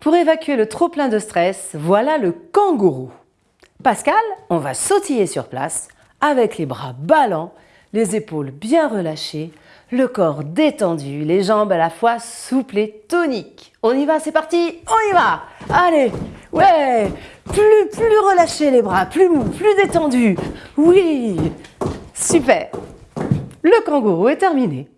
Pour évacuer le trop-plein de stress, voilà le kangourou. Pascal, on va sautiller sur place avec les bras ballants, les épaules bien relâchées, le corps détendu, les jambes à la fois souples et toniques. On y va, c'est parti, on y va Allez, ouais Plus, plus relâché les bras, plus mou, plus détendu. Oui Super Le kangourou est terminé.